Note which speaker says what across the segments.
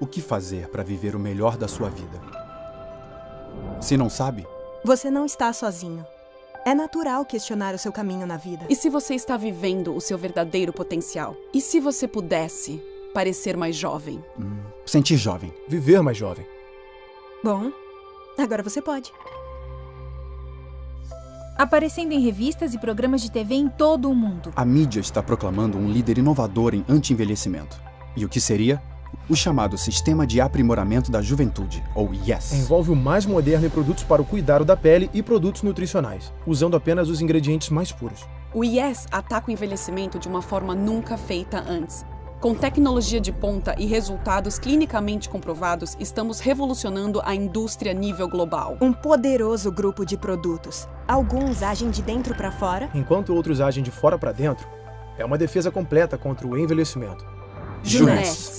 Speaker 1: o que fazer para viver o melhor da sua vida. Se não sabe,
Speaker 2: Você não está sozinho. É natural questionar o seu caminho na vida.
Speaker 3: E se você está vivendo o seu verdadeiro potencial? E se você pudesse parecer mais jovem?
Speaker 1: sentir jovem.
Speaker 4: Viver mais jovem.
Speaker 2: Bom, agora você pode.
Speaker 5: Aparecendo em revistas e programas de TV em todo o mundo.
Speaker 1: A mídia está proclamando um líder inovador em anti-envelhecimento. E o que seria? O chamado Sistema de Aprimoramento da Juventude, ou YES.
Speaker 4: Envolve o mais moderno em produtos para o cuidado da pele e produtos nutricionais, usando apenas os ingredientes mais puros.
Speaker 3: O IES ataca o envelhecimento de uma forma nunca feita antes. Com tecnologia de ponta e resultados clinicamente comprovados, estamos revolucionando a indústria a nível global.
Speaker 2: Um poderoso grupo de produtos. Alguns agem de dentro para fora.
Speaker 4: Enquanto outros agem de fora para dentro, é uma defesa completa contra o envelhecimento.
Speaker 3: Junesse.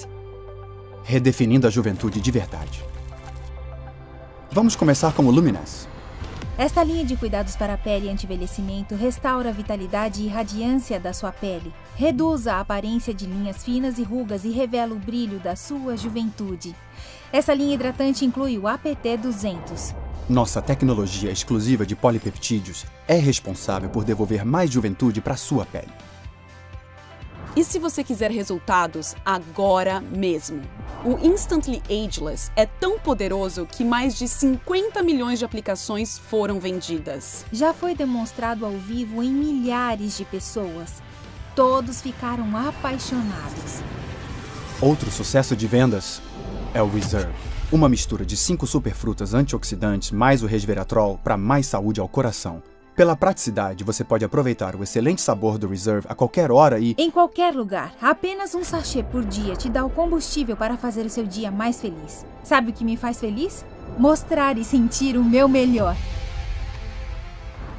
Speaker 1: Redefinindo a juventude de verdade. Vamos começar com o Lumines.
Speaker 5: Esta linha de cuidados para a pele e anti-envelhecimento restaura a vitalidade e radiância da sua pele, reduz a aparência de linhas finas e rugas e revela o brilho da sua juventude. Essa linha hidratante inclui o APT 200.
Speaker 1: Nossa tecnologia exclusiva de polipeptídeos é responsável por devolver mais juventude para sua pele.
Speaker 3: E se você quiser resultados agora mesmo? O Instantly Ageless é tão poderoso que mais de 50 milhões de aplicações foram vendidas.
Speaker 5: Já foi demonstrado ao vivo em milhares de pessoas. Todos ficaram apaixonados.
Speaker 1: Outro sucesso de vendas é o Reserve. Uma mistura de cinco superfrutas antioxidantes mais o resveratrol para mais saúde ao coração. Pela praticidade, você pode aproveitar o excelente sabor do Reserve a qualquer hora e
Speaker 5: Em qualquer lugar, apenas um sachê por dia te dá o combustível para fazer o seu dia mais feliz. Sabe o que me faz feliz? Mostrar e sentir o meu melhor.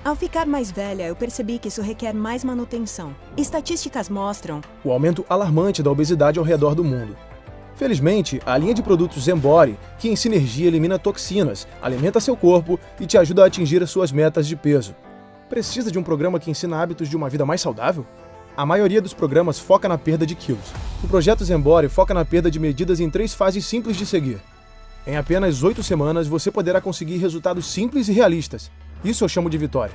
Speaker 2: Ao ficar mais velha, eu percebi que isso requer mais manutenção. Estatísticas mostram
Speaker 4: O aumento alarmante da obesidade ao redor do mundo. Felizmente, a linha de produtos Zembori, que em sinergia elimina toxinas, alimenta seu corpo e te ajuda a atingir as suas metas de peso. Precisa de um programa que ensina hábitos de uma vida mais saudável? A maioria dos programas foca na perda de quilos. O projeto Zembori foca na perda de medidas em três fases simples de seguir. Em apenas oito semanas, você poderá conseguir resultados simples e realistas. Isso eu chamo de vitória.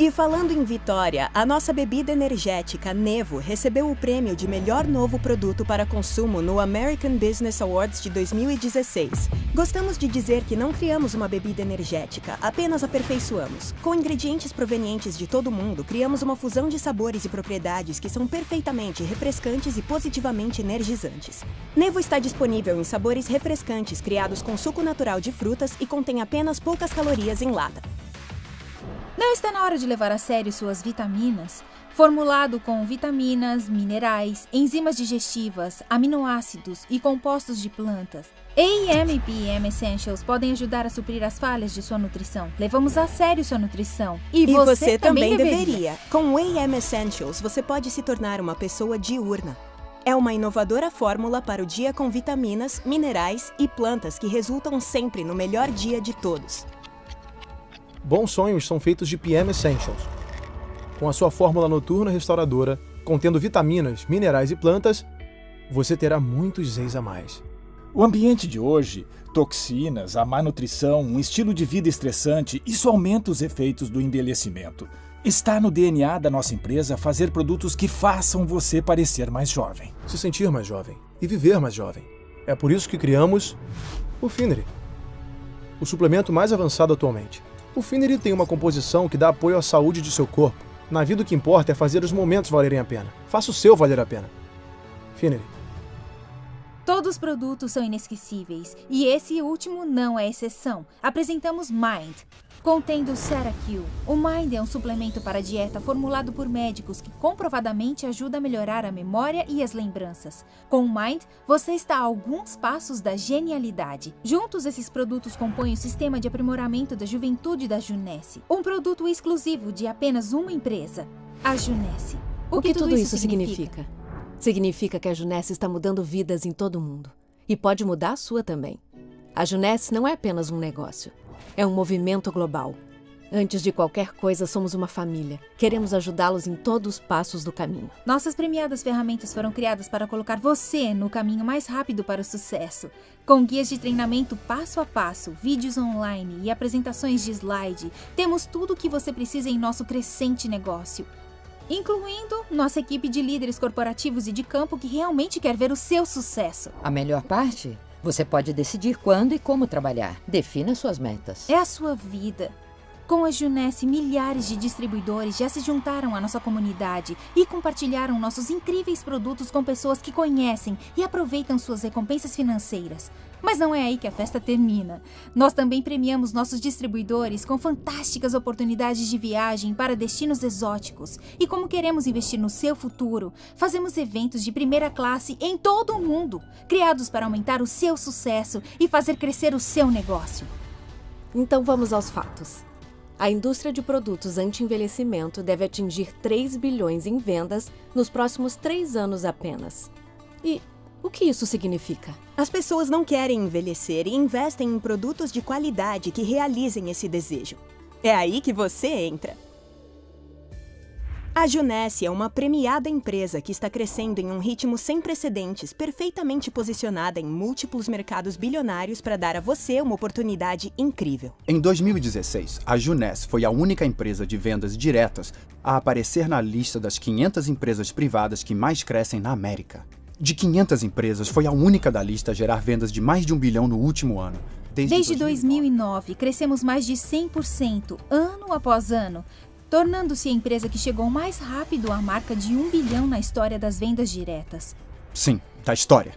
Speaker 2: E falando em vitória, a nossa bebida energética Nevo recebeu o prêmio de melhor novo produto para consumo no American Business Awards de 2016. Gostamos de dizer que não criamos uma bebida energética, apenas aperfeiçoamos. Com ingredientes provenientes de todo mundo, criamos uma fusão de sabores e propriedades que são perfeitamente refrescantes e positivamente energizantes. Nevo está disponível em sabores refrescantes criados com suco natural de frutas e contém apenas poucas calorias em lata.
Speaker 5: Não está na hora de levar a sério suas vitaminas? Formulado com vitaminas, minerais, enzimas digestivas, aminoácidos e compostos de plantas, AEM e PM Essentials podem ajudar a suprir as falhas de sua nutrição. Levamos a sério sua nutrição. E,
Speaker 2: E
Speaker 5: você,
Speaker 2: você, também
Speaker 5: deveria.
Speaker 2: deveria. Com o AM Essentials, você pode se tornar uma pessoa diurna. É uma inovadora fórmula para o dia com vitaminas, minerais e plantas que resultam sempre no melhor dia de todos.
Speaker 4: Bons sonhos são feitos de PM Essentials. Com a sua fórmula noturna restauradora, contendo vitaminas, minerais e plantas, você terá muitos Z's a mais.
Speaker 6: O ambiente de hoje, toxinas, a má nutrição, um estilo de vida estressante, isso aumenta os efeitos do envelhecimento. Está no DNA da nossa empresa fazer produtos que façam você parecer mais jovem.
Speaker 4: Se sentir mais jovem e viver mais jovem. É por isso que criamos o Finery, o suplemento mais avançado atualmente. O Finery tem uma composição que dá apoio à saúde de seu corpo. Na vida o que importa é fazer os momentos valerem a pena. Faça o seu valer a pena. Finery.
Speaker 5: Todos os produtos são inesquecíveis e esse último não é exceção. Apresentamos Mind, contendo Cerakill. O Mind é um suplemento para dieta formulado por médicos que comprovadamente ajuda a melhorar a memória e as lembranças. Com o Mind, você está a alguns passos da genialidade. Juntos, esses produtos compõem o sistema de aprimoramento da juventude da Junesse, um produto exclusivo de apenas uma empresa, a Junesse.
Speaker 7: O que, tudo isso significa? Significa que a Junesse está mudando vidas em todo o mundo. E pode mudar a sua também. A Junesse não é apenas um negócio. É um movimento global. Antes de qualquer coisa, somos uma família. Queremos ajudá-los em todos os passos do caminho.
Speaker 5: Nossas premiadas ferramentas foram criadas para colocar você no caminho mais rápido para o sucesso. Com guias de treinamento passo a passo, vídeos online e apresentações de slide, temos tudo o que você precisa em nosso crescente negócio. Incluindo nossa equipe de líderes corporativos e de campo que realmente quer ver o seu sucesso.
Speaker 8: A melhor parte? Você pode decidir quando e como trabalhar. Defina suas metas.
Speaker 5: É a sua vida. Com a Junesse, milhares de distribuidores já se juntaram à nossa comunidade e compartilharam nossos incríveis produtos com pessoas que conhecem e aproveitam suas recompensas financeiras. Mas não é aí que a festa termina. Nós também premiamos nossos distribuidores com fantásticas oportunidades de viagem para destinos exóticos. E como queremos investir no seu futuro, fazemos eventos de primeira classe em todo o mundo, criados para aumentar o seu sucesso e fazer crescer o seu negócio.
Speaker 7: Então vamos aos fatos. A indústria de produtos anti-envelhecimento deve atingir 3 bilhões em vendas nos próximos três anos apenas. E o que isso significa?
Speaker 2: As pessoas não querem envelhecer e investem em produtos de qualidade que realizem esse desejo. É aí que você entra. A Junesse é uma premiada empresa que está crescendo em um ritmo sem precedentes, perfeitamente posicionada em múltiplos mercados bilionários para dar a você uma oportunidade incrível.
Speaker 1: Em 2016, a Juness foi a única empresa de vendas diretas a aparecer na lista das 500 empresas privadas que mais crescem na América. De 500 empresas, foi a única da lista a gerar vendas de mais de um bilhão no último ano.
Speaker 5: Desde, Desde 2009, crescemos mais de 100%, ano após ano, tornando-se a empresa que chegou mais rápido à marca de um bilhão na história das vendas diretas.
Speaker 1: Sim, da história.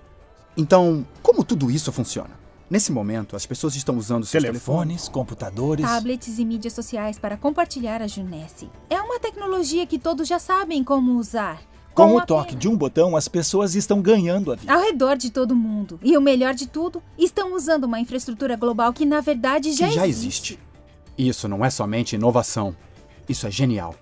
Speaker 1: Então, como tudo isso funciona? Nesse momento, as pessoas estão usando seus
Speaker 6: telefones,
Speaker 1: telefones
Speaker 6: computadores,
Speaker 5: tablets e mídias sociais para compartilhar a Junesse. É uma tecnologia que todos já sabem como usar.
Speaker 6: Com, Com o toque de um botão, as pessoas estão ganhando a vida.
Speaker 5: Ao redor de todo mundo. E o melhor de tudo, estão usando uma infraestrutura global que, na verdade, já,
Speaker 1: que já
Speaker 5: existe.
Speaker 1: existe. Isso não é somente inovação. Isso é genial.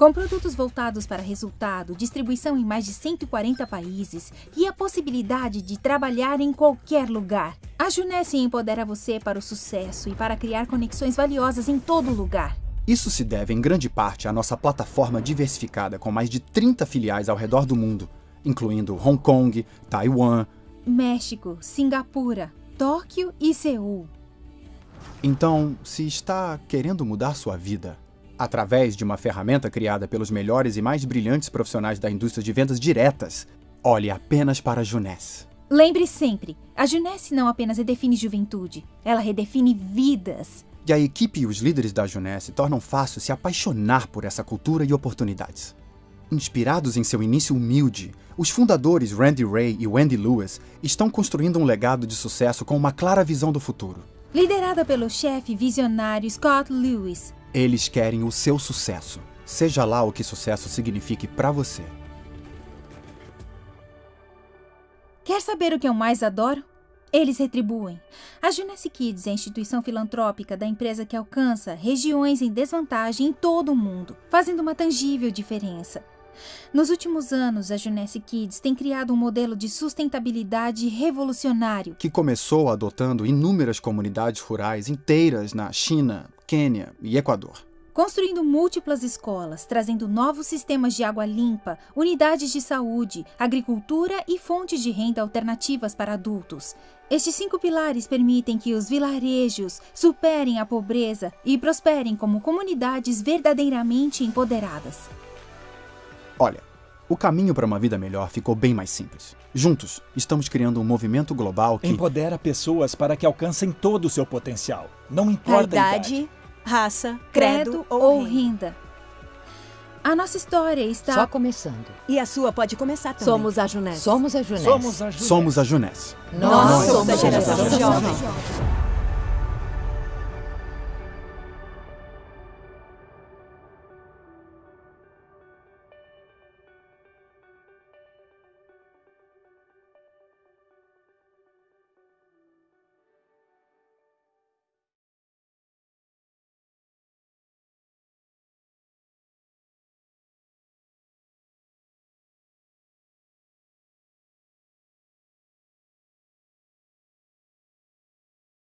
Speaker 5: Com produtos voltados para resultado, distribuição em mais de 140 países e a possibilidade de trabalhar em qualquer lugar, a Junesse empodera você para o sucesso e para criar conexões valiosas em todo lugar.
Speaker 1: Isso se deve em grande parte à nossa plataforma diversificada com mais de 30 filiais ao redor do mundo, incluindo Hong Kong, Taiwan,
Speaker 5: México, Singapura, Tóquio e Seul.
Speaker 1: Então, se está querendo mudar sua vida, através de uma ferramenta criada pelos melhores e mais brilhantes profissionais da indústria de vendas diretas. Olhe apenas para a Juness.
Speaker 5: Lembre sempre, a Juness não apenas redefine juventude, ela redefine vidas.
Speaker 1: E a equipe e os líderes da Juness tornam fácil se apaixonar por essa cultura e oportunidades. Inspirados em seu início humilde, os fundadores Randy Ray e Wendy Lewis estão construindo um legado de sucesso com uma clara visão do futuro.
Speaker 5: Liderada pelo chefe visionário Scott Lewis,
Speaker 1: eles querem o seu sucesso, seja lá o que sucesso signifique para você.
Speaker 5: Quer saber o que eu mais adoro? Eles retribuem. A Junesse Kids é a instituição filantrópica da empresa que alcança regiões em desvantagem em todo o mundo, fazendo uma tangível diferença. Nos últimos anos, a Junesse Kids tem criado um modelo de sustentabilidade revolucionário
Speaker 1: que começou adotando inúmeras comunidades rurais inteiras na China, Quênia e Equador.
Speaker 5: Construindo múltiplas escolas, trazendo novos sistemas de água limpa, unidades de saúde, agricultura e fontes de renda alternativas para adultos. Estes cinco pilares permitem que os vilarejos superem a pobreza e prosperem como comunidades verdadeiramente empoderadas.
Speaker 1: Olha, o caminho para uma vida melhor ficou bem mais simples. Juntos, estamos criando um movimento global que
Speaker 6: empodera pessoas para que alcancem todo o seu potencial. Não importa
Speaker 2: a idade, a idade raça,
Speaker 5: credo,
Speaker 2: credo
Speaker 5: ou renda. A nossa história está
Speaker 8: só começando.
Speaker 2: E a sua pode começar também.
Speaker 7: Somos a Junés.
Speaker 8: Somos a Junés.
Speaker 6: Somos a Junés.
Speaker 1: Somos a Junés.
Speaker 2: Nós, somos a geração jovem.